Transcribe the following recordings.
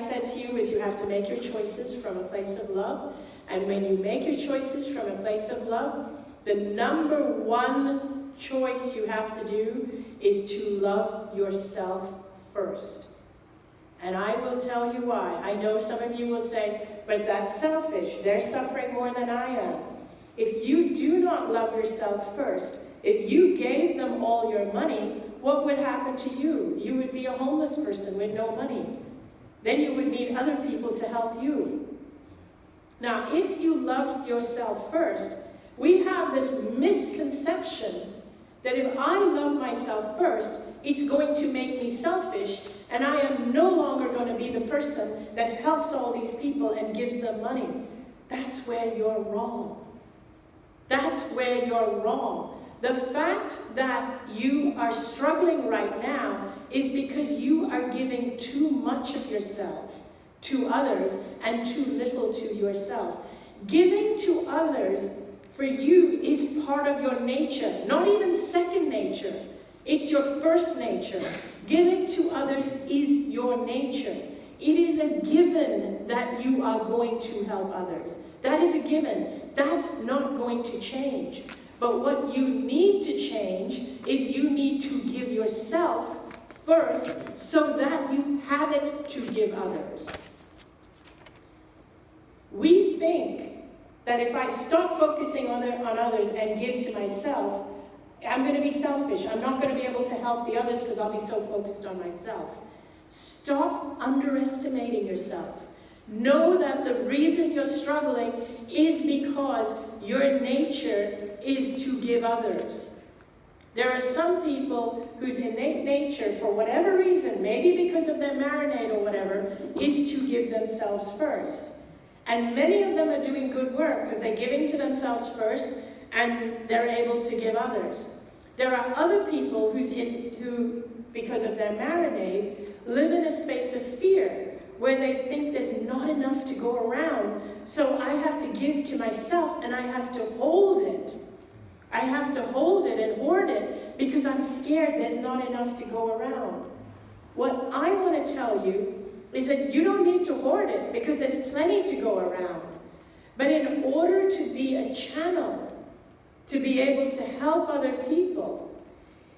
said to you is you have to make your choices from a place of love. And when you make your choices from a place of love, the number one choice you have to do is to love yourself first. And I will tell you why. I know some of you will say, but that's selfish. They're suffering more than I am. If you do not love yourself first, if you gave them all your money, what would happen to you? You would be a homeless person with no money. Then you would need other people to help you. Now, if you loved yourself first, we have this misconception that if I love myself first, it's going to make me selfish, and I am no longer going to be the person that helps all these people and gives them money. That's where you're wrong. That's where you're wrong. The fact that you are struggling right now is because you are giving too much of yourself to others and too little to yourself. Giving to others for you is part of your nature, not even second nature. It's your first nature. Giving to others is your nature. It is a given that you are going to help others. That is a given. That's not going to change. But what you need to change is you need to give yourself first so that you have it to give others. We think that if I stop focusing on, on others and give to myself, I'm going to be selfish. I'm not going to be able to help the others because I'll be so focused on myself. Stop underestimating yourself. Know that the reason you're struggling is because your nature is to give others. There are some people whose innate nature, for whatever reason, maybe because of their marinade or whatever, is to give themselves first. And many of them are doing good work because they're giving to themselves first and they're able to give others. There are other people who's in, who, because of their marinade, live in a space of fear where they think there's not enough to go around, so I have to give to myself and I have to hold it. I have to hold it and hoard it because I'm scared there's not enough to go around. What I want to tell you is that you don't need to hoard it because there's plenty to go around. But in order to be a channel, to be able to help other people,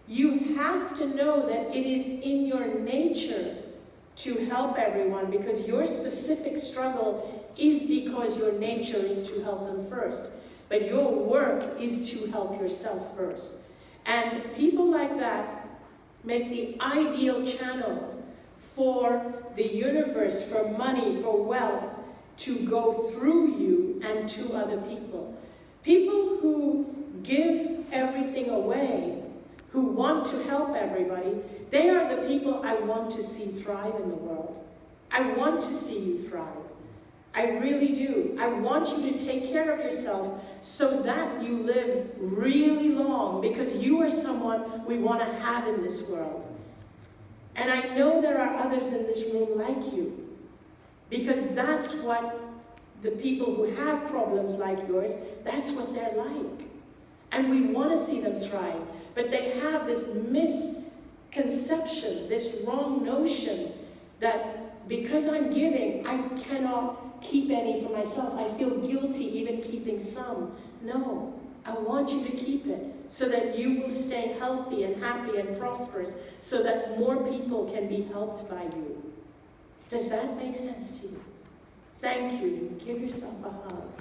you have to know that it is in your nature to help everyone because your specific struggle is because your nature is to help them first. But your work is to help yourself first. And people like that make the ideal channel for the universe, for money, for wealth, to go through you and to other people. People who give everything away who want to help everybody, they are the people I want to see thrive in the world. I want to see you thrive. I really do. I want you to take care of yourself so that you live really long because you are someone we want to have in this world. And I know there are others in this room like you because that's what the people who have problems like yours, that's what they're like. And we want to see them thrive. But they have this misconception, this wrong notion that because I'm giving, I cannot keep any for myself. I feel guilty even keeping some. No, I want you to keep it so that you will stay healthy and happy and prosperous so that more people can be helped by you. Does that make sense to you? Thank you. Give yourself a hug.